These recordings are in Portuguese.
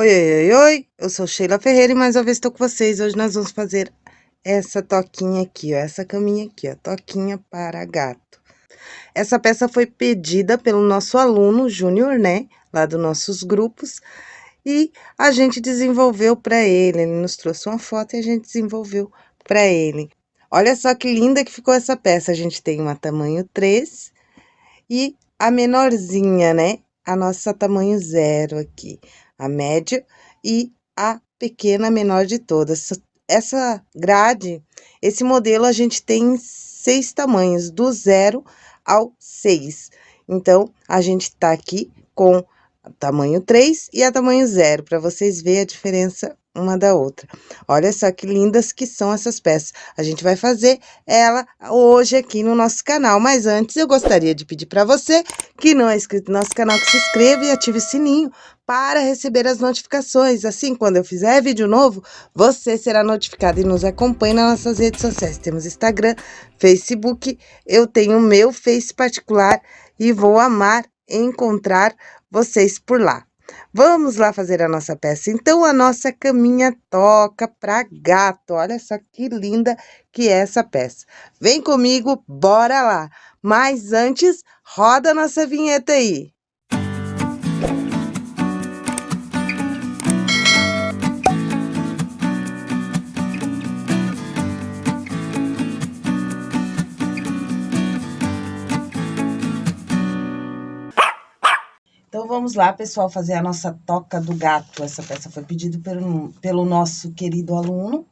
Oi, oi, oi, oi, eu sou Sheila Ferreira e mais uma vez estou com vocês. Hoje nós vamos fazer essa toquinha aqui, ó, essa caminha aqui, ó, toquinha para gato. Essa peça foi pedida pelo nosso aluno Júnior, né, lá dos nossos grupos, e a gente desenvolveu para ele, ele nos trouxe uma foto e a gente desenvolveu para ele. Olha só que linda que ficou essa peça, a gente tem uma tamanho 3 e a menorzinha, né, a nossa tamanho zero aqui a média e a pequena menor de todas. Essa grade, esse modelo a gente tem seis tamanhos, do zero ao seis. Então, a gente tá aqui com tamanho 3 e a tamanho zero, para vocês verem a diferença uma da outra. Olha só que lindas que são essas peças. A gente vai fazer ela hoje aqui no nosso canal. Mas antes, eu gostaria de pedir para você que não é inscrito no nosso canal, que se inscreva e ative o sininho para receber as notificações. Assim, quando eu fizer vídeo novo, você será notificado e nos acompanhe nas nossas redes sociais. Temos Instagram, Facebook, eu tenho o meu Face particular e vou amar encontrar vocês por lá. Vamos lá fazer a nossa peça. Então, a nossa caminha toca para gato. Olha só que linda que é essa peça. Vem comigo, bora lá. Mas antes, roda a nossa vinheta aí. Vamos lá, pessoal, fazer a nossa toca do gato. Essa peça foi pedida pelo, pelo nosso querido aluno,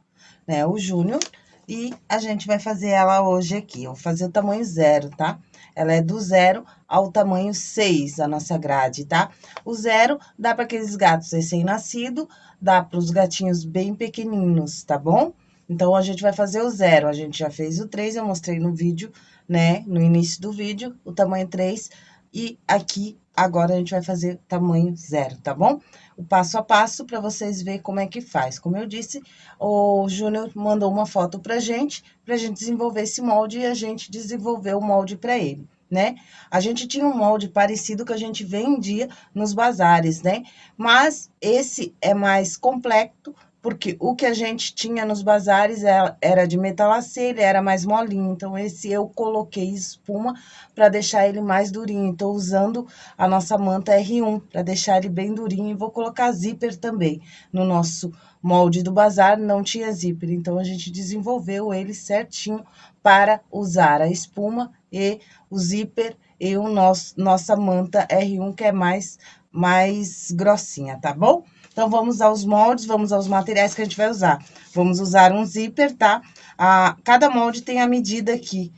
né, o Júnior. E a gente vai fazer ela hoje aqui. Eu vou fazer o tamanho zero, tá? Ela é do zero ao tamanho 6, a nossa grade, tá? O zero dá para aqueles gatos recém-nascidos, dá para os gatinhos bem pequeninos, tá bom? Então, a gente vai fazer o zero. A gente já fez o 3, eu mostrei no vídeo, né? No início do vídeo, o tamanho 3. E aqui Agora, a gente vai fazer tamanho zero, tá bom? O passo a passo para vocês verem como é que faz. Como eu disse, o Júnior mandou uma foto pra gente, pra gente desenvolver esse molde e a gente desenvolveu o molde para ele né? A gente tinha um molde parecido que a gente vendia nos bazares, né? Mas esse é mais complexo, porque o que a gente tinha nos bazares é, era de metalacê, era mais molinho, então esse eu coloquei espuma para deixar ele mais durinho. Estou usando a nossa manta R1 para deixar ele bem durinho e vou colocar zíper também. No nosso molde do bazar não tinha zíper, então a gente desenvolveu ele certinho para usar a espuma e o zíper e o nosso, nossa manta R1 que é mais, mais grossinha, tá bom? Então, vamos aos moldes, vamos aos materiais que a gente vai usar. Vamos usar um zíper, tá? A, cada molde tem a medida aqui,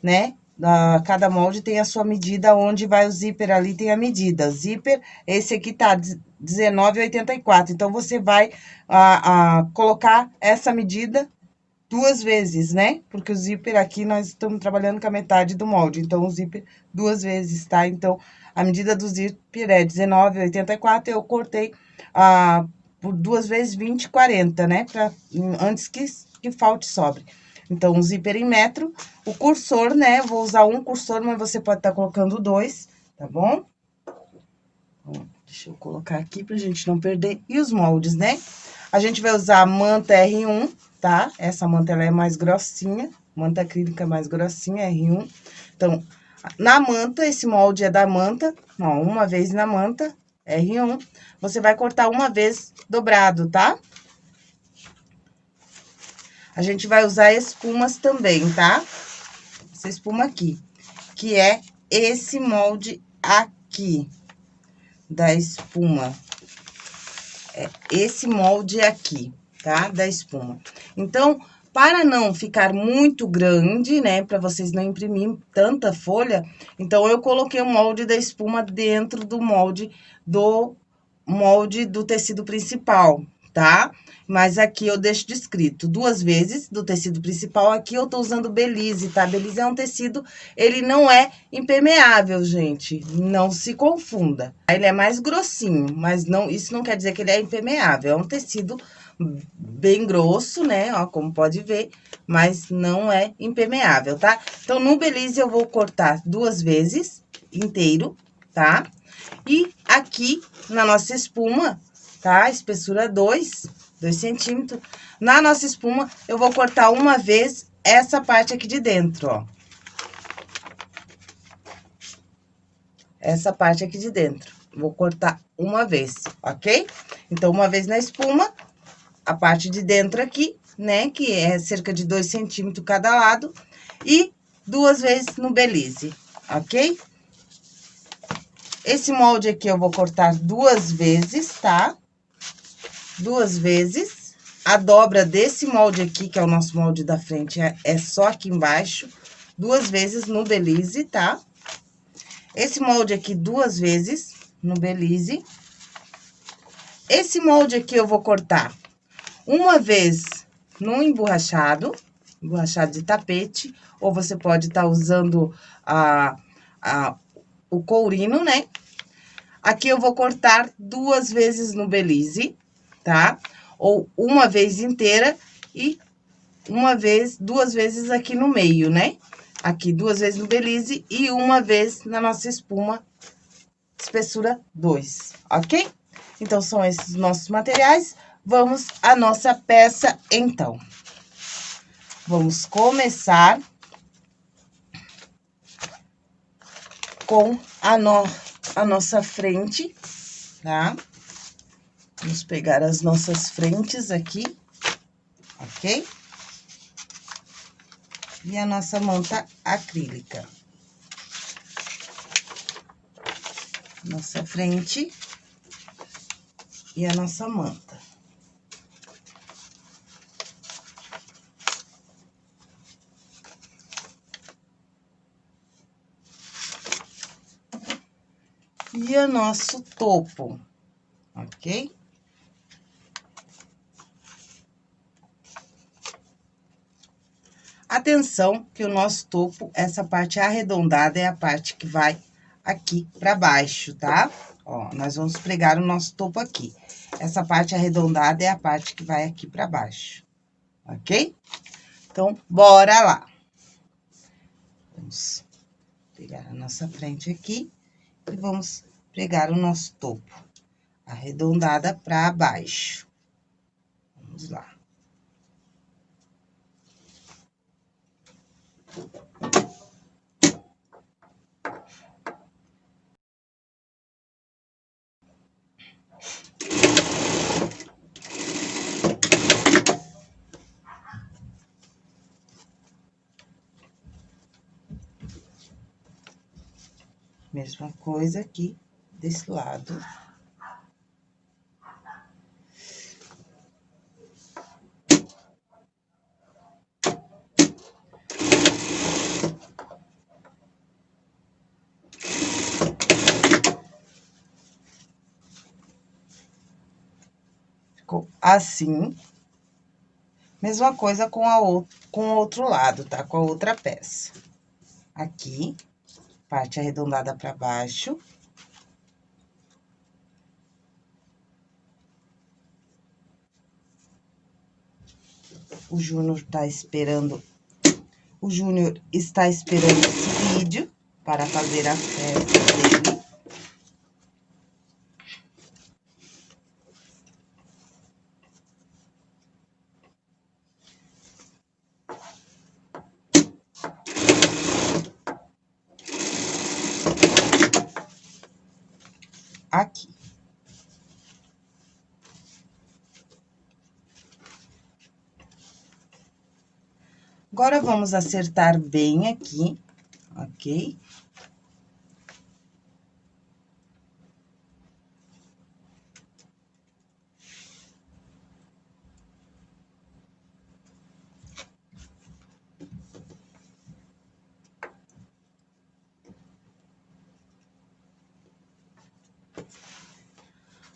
né? A, cada molde tem a sua medida, onde vai o zíper ali tem a medida. Zíper, esse aqui tá 19,84. Então, você vai a, a, colocar essa medida duas vezes, né? Porque o zíper aqui, nós estamos trabalhando com a metade do molde. Então, o zíper duas vezes, tá? Então, a medida do zíper é 19,84. Eu cortei ah, por duas vezes 20, 40, né? Pra, antes que, que falte sobre. Então, um zíper em metro. O cursor, né? Vou usar um cursor, mas você pode estar tá colocando dois, tá bom? Deixa eu colocar aqui pra gente não perder. E os moldes, né? A gente vai usar a manta R1, tá? Essa manta, ela é mais grossinha. Manta acrílica mais grossinha, R1. Então, na manta, esse molde é da manta. Ó, uma vez na manta, R1, você vai cortar uma vez dobrado, tá? A gente vai usar espumas também, tá? Essa espuma aqui, que é esse molde aqui da espuma. É esse molde aqui, tá? Da espuma. Então, para não ficar muito grande, né, para vocês não imprimir tanta folha, então eu coloquei o molde da espuma dentro do molde do molde do tecido principal, tá? Mas aqui eu deixo descrito duas vezes do tecido principal, aqui eu tô usando Belize, tá? Belize é um tecido, ele não é impermeável, gente, não se confunda. Ele é mais grossinho, mas não, isso não quer dizer que ele é impermeável, é um tecido bem grosso, né? Ó, como pode ver, mas não é impermeável, tá? Então, no Belize, eu vou cortar duas vezes inteiro, tá? E aqui, na nossa espuma, tá? Espessura 2, 2 centímetros. Na nossa espuma, eu vou cortar uma vez essa parte aqui de dentro, ó. Essa parte aqui de dentro. Vou cortar uma vez, ok? Então, uma vez na espuma, a parte de dentro aqui, né? Que é cerca de 2 centímetros cada lado. E duas vezes no belize, ok? Esse molde aqui eu vou cortar duas vezes, tá? Duas vezes. A dobra desse molde aqui, que é o nosso molde da frente, é, é só aqui embaixo. Duas vezes no belize, tá? Esse molde aqui duas vezes no belize. Esse molde aqui eu vou cortar uma vez no emborrachado, emborrachado de tapete, ou você pode estar tá usando a, a, o courino, né? Aqui eu vou cortar duas vezes no belize, tá? Ou uma vez inteira e uma vez, duas vezes aqui no meio, né? Aqui duas vezes no belize e uma vez na nossa espuma espessura 2, ok? Então, são esses nossos materiais. Vamos à nossa peça, então. Vamos começar com a, no, a nossa frente, tá? Vamos pegar as nossas frentes aqui, ok? E a nossa manta acrílica. nossa frente e a nossa manta. O nosso topo, ok? Atenção que o nosso topo, essa parte arredondada é a parte que vai aqui pra baixo, tá? Ó, nós vamos pregar o nosso topo aqui. Essa parte arredondada é a parte que vai aqui pra baixo, ok? Então, bora lá. Vamos pegar a nossa frente aqui e vamos pregar o nosso topo. Arredondada pra baixo. Vamos lá. Mesma coisa aqui desse lado. Ficou assim. Mesma coisa com a com o outro lado, tá? Com a outra peça. Aqui parte arredondada para baixo. O Júnior tá esperando, o Júnior está esperando esse vídeo para fazer a festa dele. aqui. Agora, vamos acertar bem aqui, ok?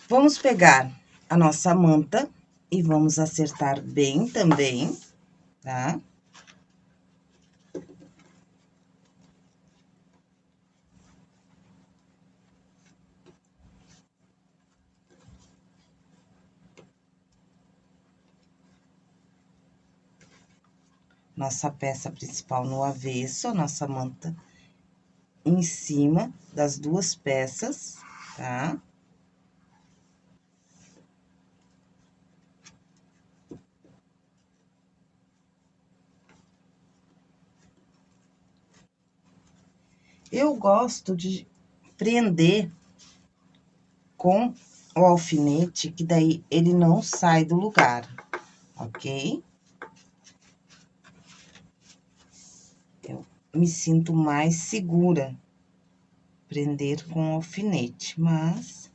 Vamos pegar a nossa manta e vamos acertar bem também, tá? nossa peça principal no avesso, a nossa manta em cima das duas peças, tá? Eu gosto de prender com o alfinete, que daí ele não sai do lugar, ok? Me sinto mais segura prender com alfinete, mas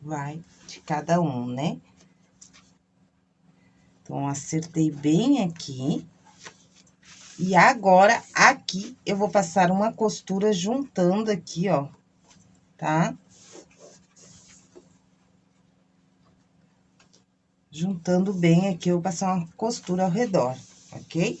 vai de cada um, né? Então, acertei bem aqui. E agora, aqui, eu vou passar uma costura juntando aqui, ó, tá? Juntando bem aqui, eu vou passar uma costura ao redor, ok?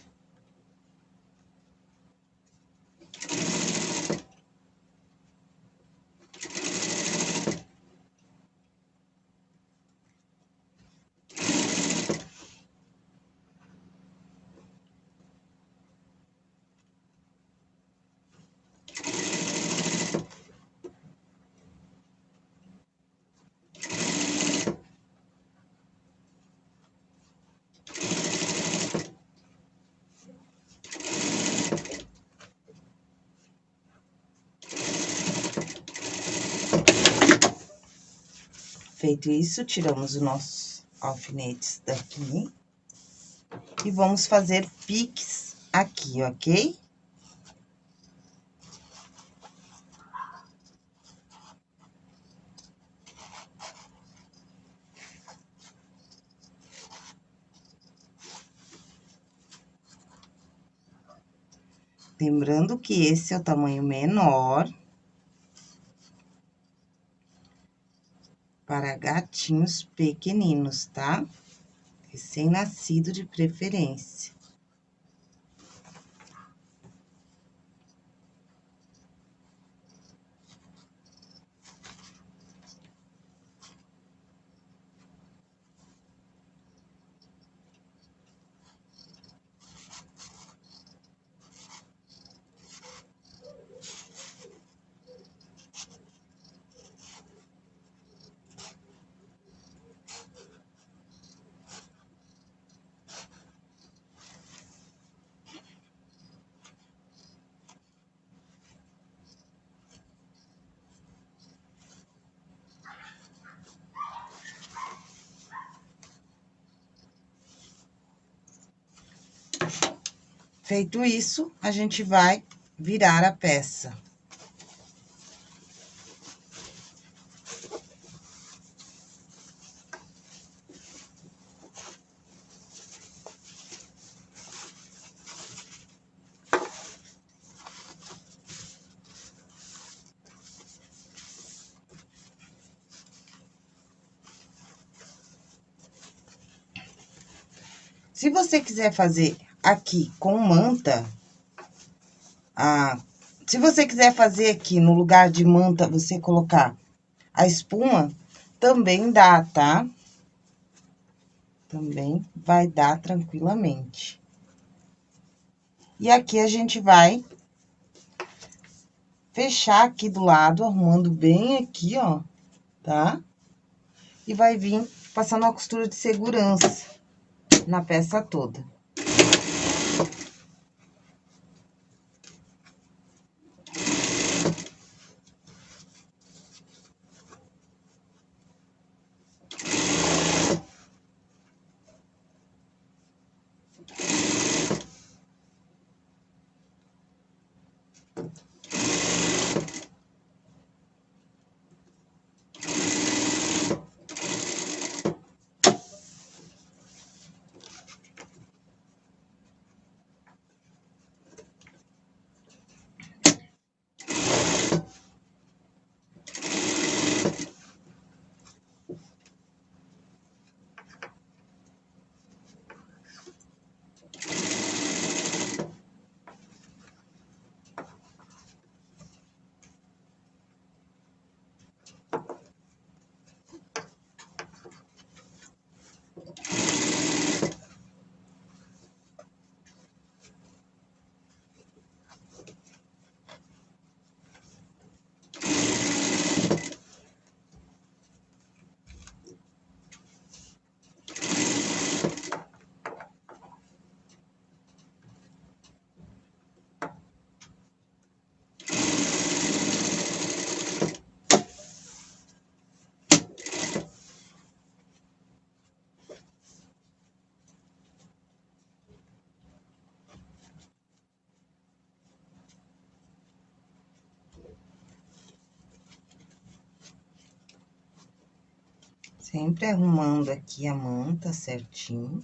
Feito isso, tiramos os nossos alfinetes daqui. E vamos fazer piques aqui, ok? Lembrando que esse é o tamanho menor. Para gatinhos pequeninos, tá? Recém-nascido de preferência. Feito isso, a gente vai virar a peça. Se você quiser fazer aqui com manta, ah, se você quiser fazer aqui no lugar de manta, você colocar a espuma, também dá, tá? Também vai dar tranquilamente. E aqui a gente vai fechar aqui do lado, arrumando bem aqui, ó, tá? E vai vir passando uma costura de segurança na peça toda. Sempre arrumando aqui a manta certinho.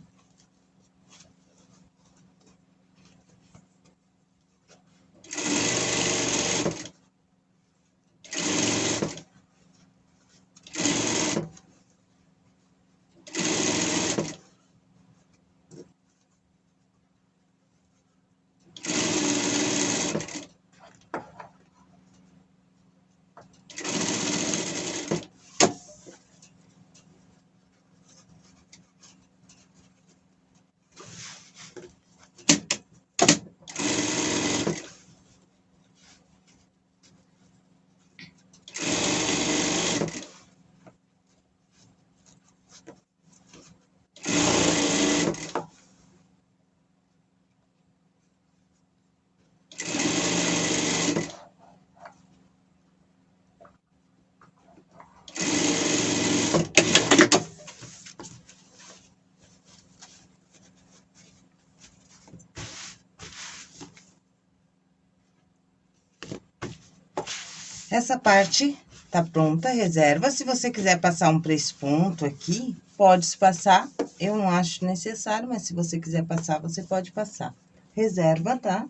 Essa parte tá pronta, reserva. Se você quiser passar um press-ponto aqui, pode passar. Eu não acho necessário, mas se você quiser passar, você pode passar. Reserva, tá?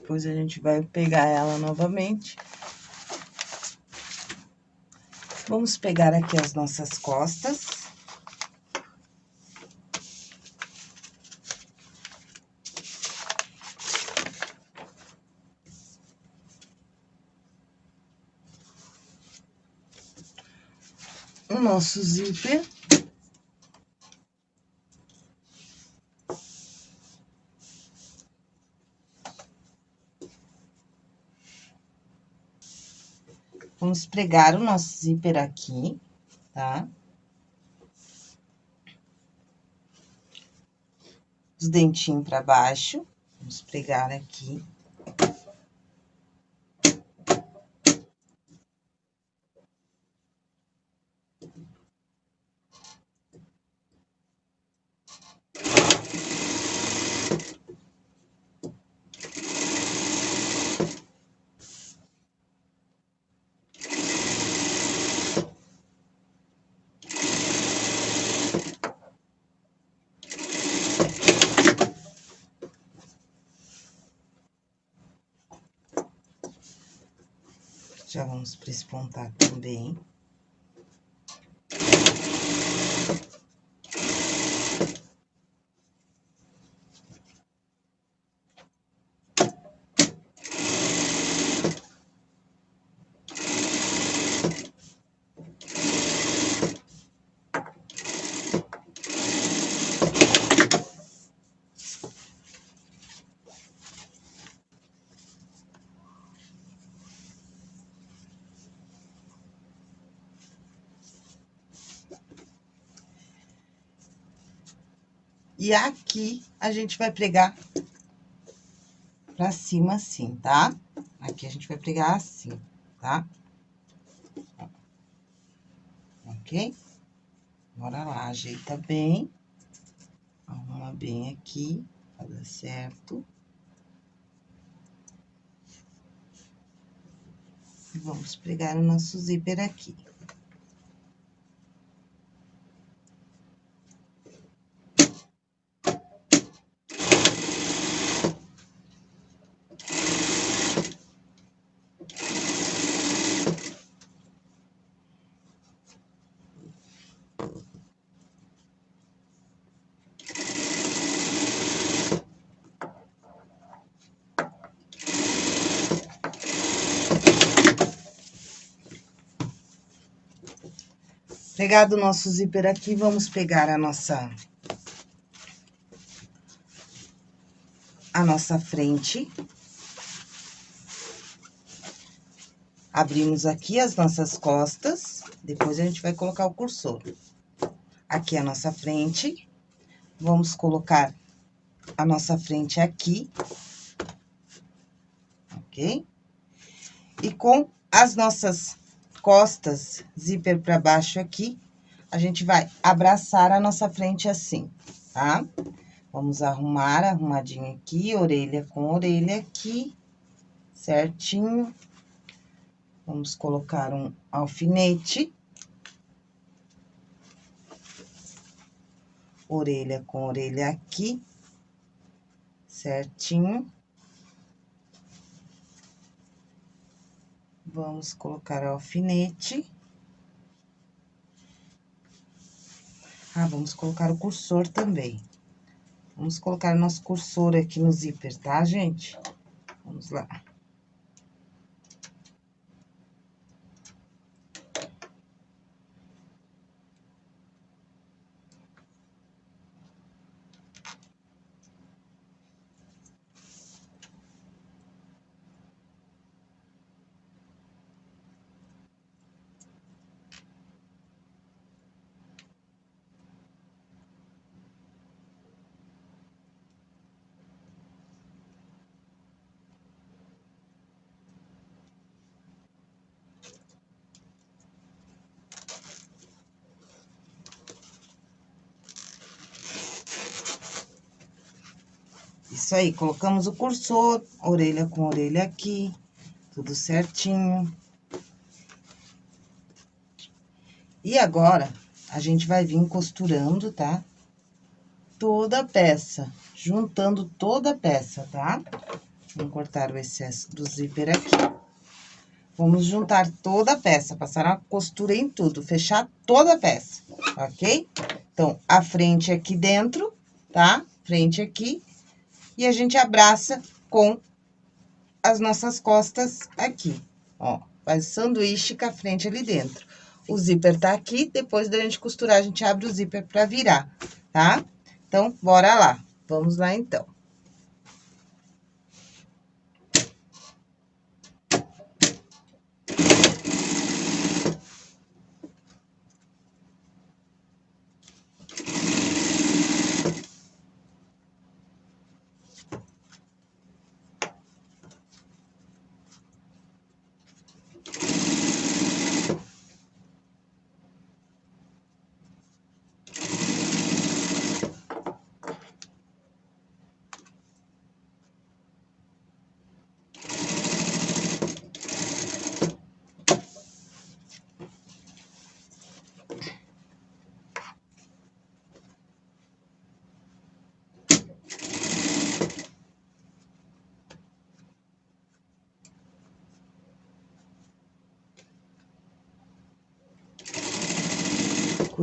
Depois a gente vai pegar ela novamente. Vamos pegar aqui as nossas costas. O nosso zíper. Vamos pregar o nosso zíper aqui, tá? Os dentinhos pra baixo, vamos pregar aqui. Já vamos prespontar também. E aqui, a gente vai pregar pra cima assim, tá? Aqui a gente vai pregar assim, tá? Ok? Bora lá, ajeita bem. Arruma bem aqui, pra dar certo. E vamos pregar o nosso zíper aqui. Pegado o nosso zíper aqui, vamos pegar a nossa... A nossa frente. Abrimos aqui as nossas costas, depois a gente vai colocar o cursor. Aqui a nossa frente. Vamos colocar a nossa frente aqui. Ok? E com as nossas costas, zíper para baixo aqui, a gente vai abraçar a nossa frente assim, tá? Vamos arrumar, arrumadinho aqui, orelha com orelha aqui, certinho. Vamos colocar um alfinete. Orelha com orelha aqui, certinho. Vamos colocar alfinete. Ah, vamos colocar o cursor também. Vamos colocar nosso cursor aqui no zíper, tá, gente? Vamos lá. Isso aí, colocamos o cursor, orelha com orelha aqui, tudo certinho. E agora, a gente vai vir costurando, tá? Toda a peça, juntando toda a peça, tá? Vamos cortar o excesso do zíper aqui. Vamos juntar toda a peça, passar a costura em tudo, fechar toda a peça, ok? Então, a frente aqui dentro, tá? Frente aqui e a gente abraça com as nossas costas aqui, ó. Faz sanduíche com a frente ali dentro. O zíper tá aqui, depois da gente costurar, a gente abre o zíper pra virar, tá? Então, bora lá. Vamos lá, então.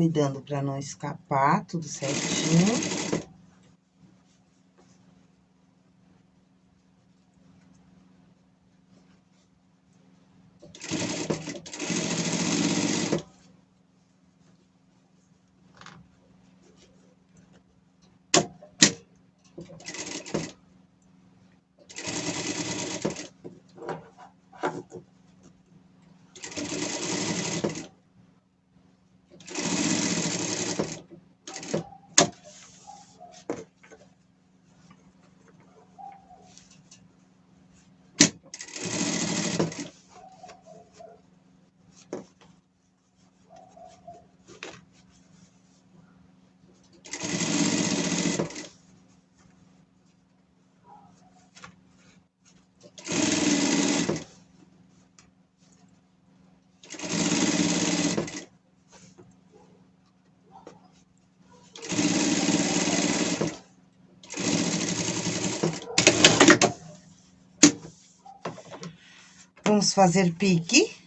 Cuidando para não escapar, tudo certinho. Vamos fazer pique.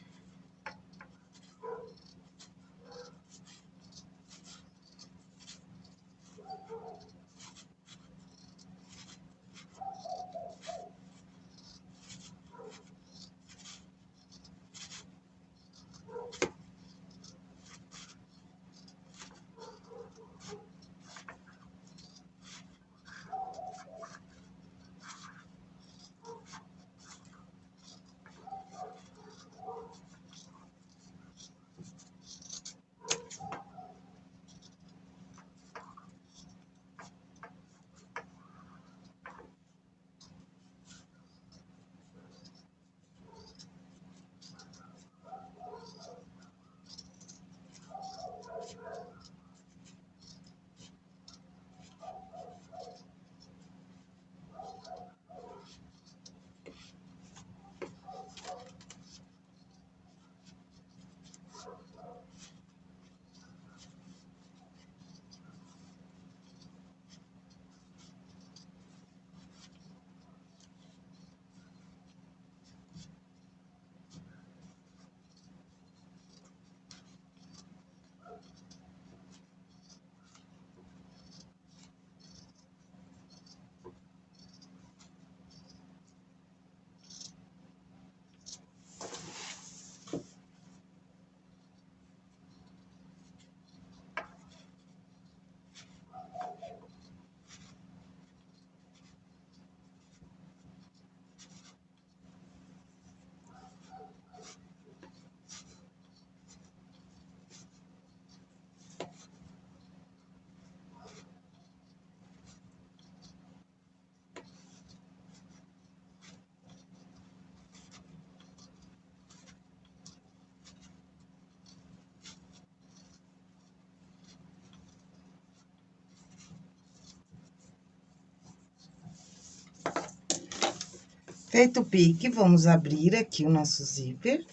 Feito o pique, vamos abrir aqui o nosso zíper.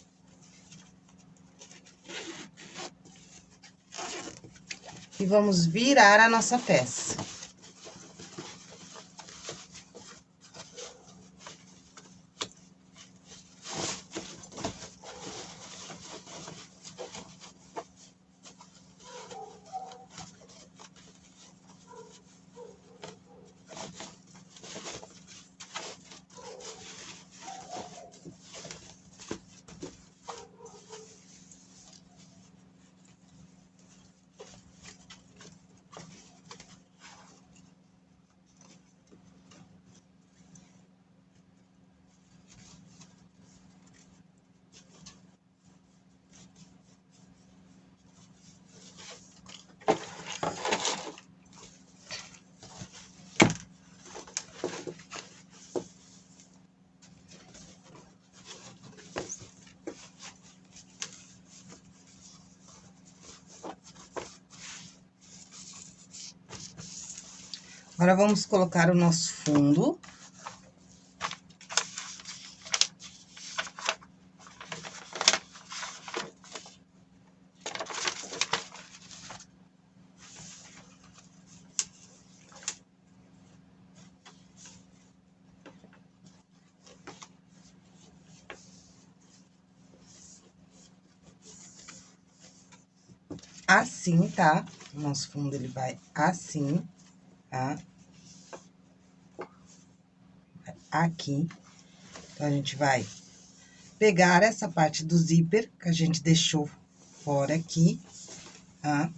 E vamos virar a nossa peça. Agora, vamos colocar o nosso fundo. Assim, tá? O nosso fundo, ele vai assim, tá? Aqui. Então, a gente vai pegar essa parte do zíper que a gente deixou fora aqui, tá?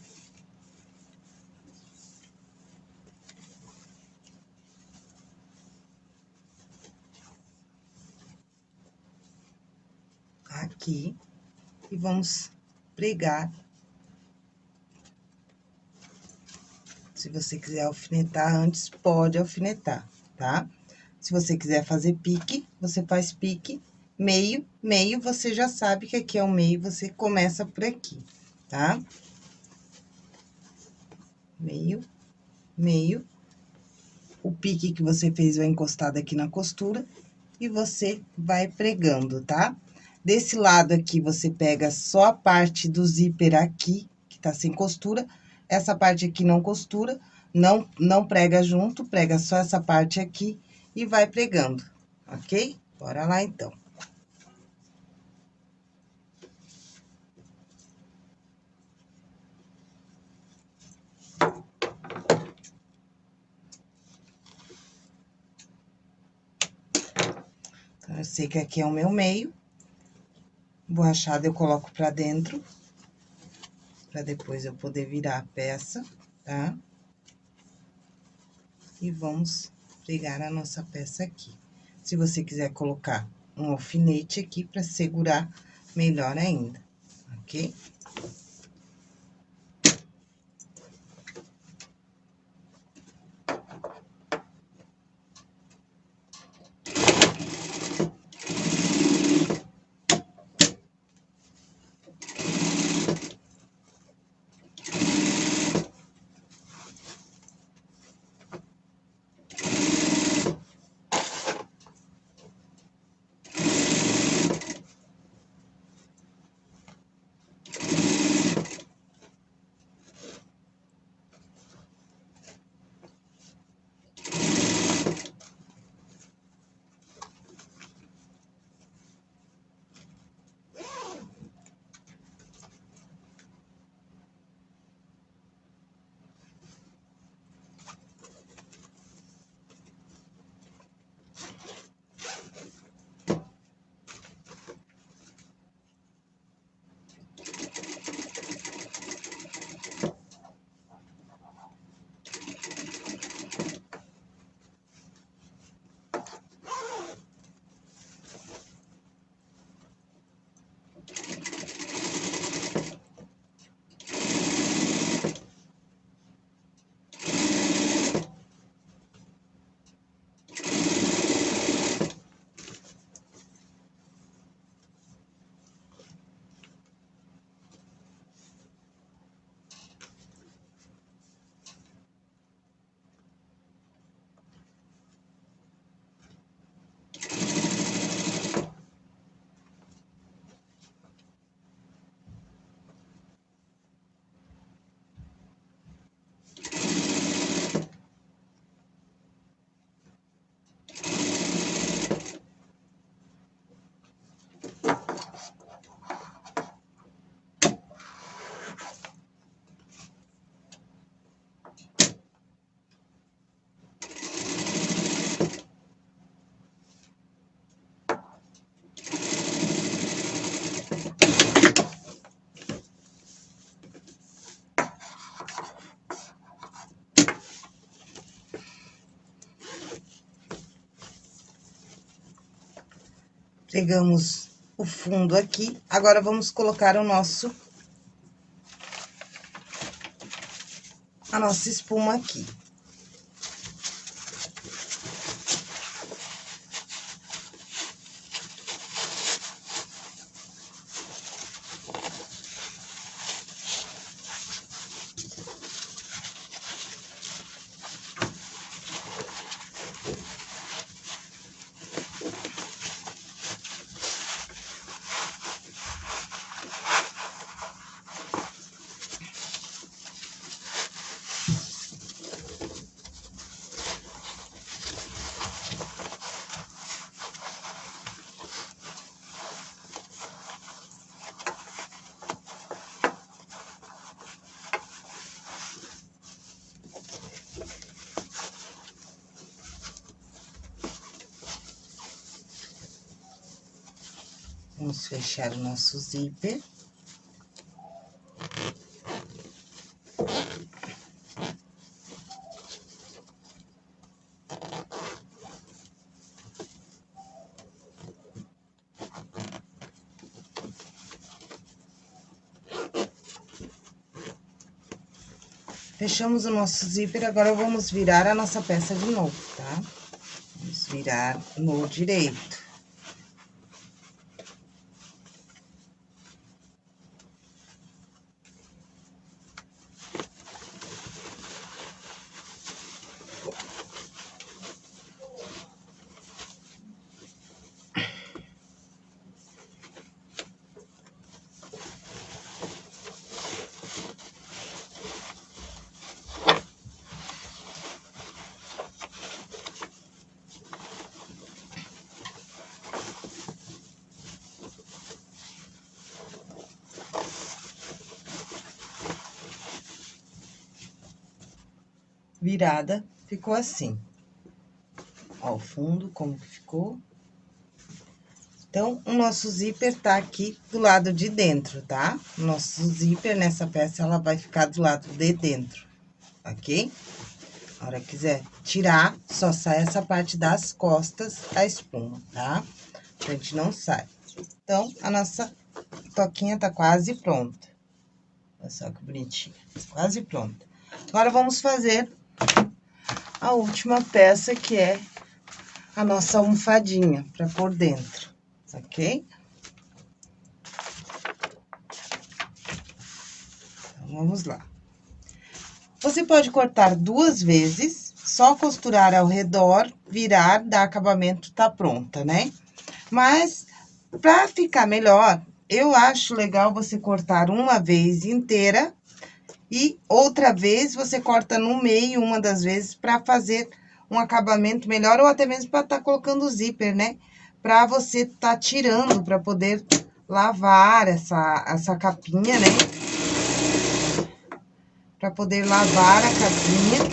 Aqui, e vamos pregar. Se você quiser alfinetar antes, pode alfinetar, tá? Se você quiser fazer pique, você faz pique, meio, meio, você já sabe que aqui é o meio, você começa por aqui, tá? Meio, meio. O pique que você fez vai encostado aqui na costura e você vai pregando, tá? Desse lado aqui, você pega só a parte do zíper aqui, que tá sem costura. Essa parte aqui não costura, não, não prega junto, prega só essa parte aqui e vai pregando, ok? Bora lá, então. Então, eu sei que aqui é o meu meio. Borrachada eu coloco pra dentro. Pra depois eu poder virar a peça, tá? E vamos pregar a nossa peça aqui. Se você quiser colocar um alfinete aqui para segurar melhor ainda, ok? Pegamos o fundo aqui, agora vamos colocar o nosso... A nossa espuma aqui. Vamos fechar o nosso zíper. Fechamos o nosso zíper, agora vamos virar a nossa peça de novo, tá? Vamos virar no direito. Virada, ficou assim. Ó, o fundo, como que ficou. Então, o nosso zíper tá aqui do lado de dentro, tá? O nosso zíper nessa peça, ela vai ficar do lado de dentro, ok? A hora que quiser tirar, só sai essa parte das costas da espuma, tá? A gente não sai. Então, a nossa toquinha tá quase pronta. Olha só que bonitinha, quase pronta. Agora, vamos fazer a última peça, que é a nossa almofadinha, para pôr dentro, ok? Então, vamos lá. Você pode cortar duas vezes, só costurar ao redor, virar, dar acabamento, tá pronta, né? Mas, pra ficar melhor, eu acho legal você cortar uma vez inteira e outra vez, você corta no meio, uma das vezes, para fazer um acabamento melhor, ou até mesmo para estar tá colocando o zíper, né? Para você tá tirando, para poder lavar essa, essa capinha, né? Para poder lavar a capinha.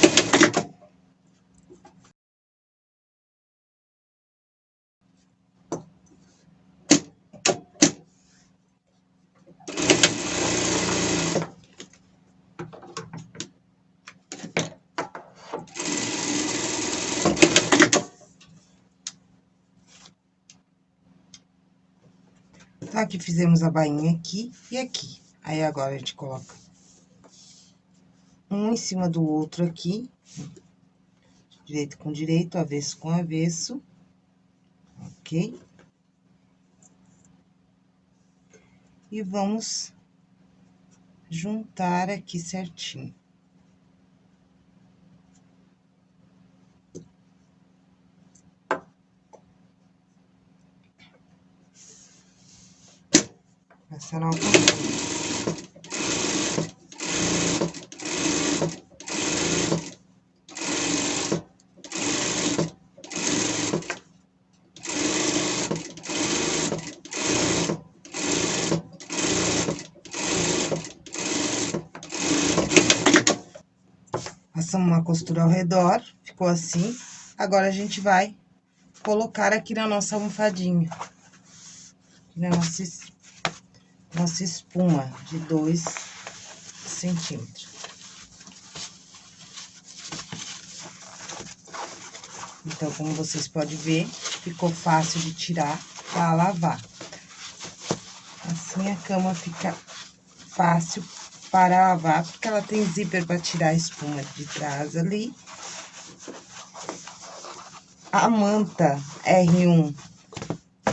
Tá? Que fizemos a bainha aqui e aqui. Aí, agora, a gente coloca um em cima do outro aqui. Direito com direito, avesso com avesso. Ok? E vamos juntar aqui certinho. Algodão. Passamos uma costura ao redor, ficou assim. Agora, a gente vai colocar aqui na nossa almofadinha. Aqui na nossa nossa espuma de dois centímetros. Então, como vocês podem ver, ficou fácil de tirar, para lavar. Assim a cama fica fácil para lavar, porque ela tem zíper para tirar a espuma de trás ali. A manta R1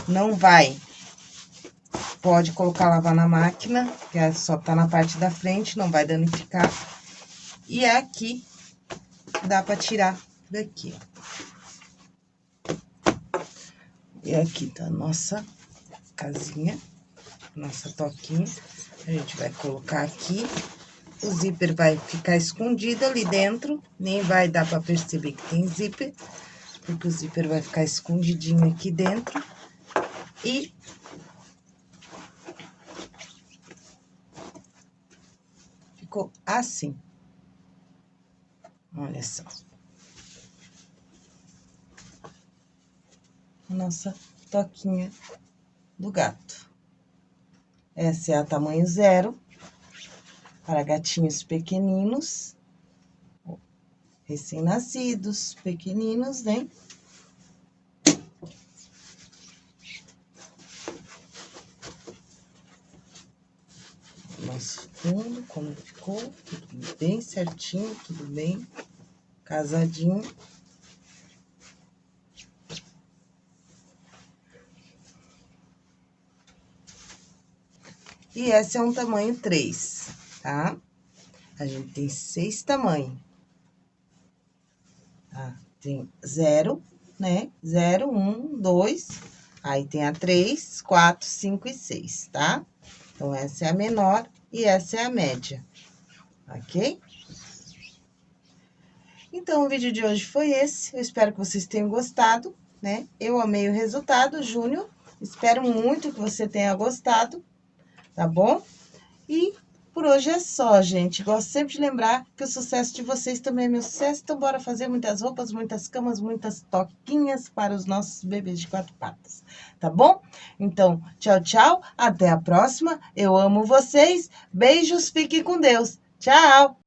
não vai. Pode colocar lavar na máquina, que é só tá na parte da frente, não vai danificar. E aqui dá para tirar daqui, ó. E aqui tá a nossa casinha, nossa toquinha. A gente vai colocar aqui. O zíper vai ficar escondido ali dentro, nem vai dar para perceber que tem zíper porque o zíper vai ficar escondidinho aqui dentro. E... Ficou assim. Olha só. Nossa toquinha do gato. Essa é a tamanho zero, para gatinhos pequeninos recém-nascidos, pequeninos, né? Nosso fundo, como ficou, tudo bem certinho, tudo bem casadinho. E esse é um tamanho 3, tá? A gente tem seis tamanhos. Tá? Tem zero, né? Zero, um, dois, aí tem a três, quatro, cinco e seis, tá? Então, essa é a menor e essa é a média, ok? Então, o vídeo de hoje foi esse. Eu espero que vocês tenham gostado, né? Eu amei o resultado, Júnior. Espero muito que você tenha gostado, tá bom? E por hoje é só, gente. Gosto sempre de lembrar que o sucesso de vocês também é meu sucesso. Então, bora fazer muitas roupas, muitas camas, muitas toquinhas para os nossos bebês de quatro patas. Tá bom? Então, tchau, tchau. Até a próxima. Eu amo vocês. Beijos. Fiquem com Deus. Tchau.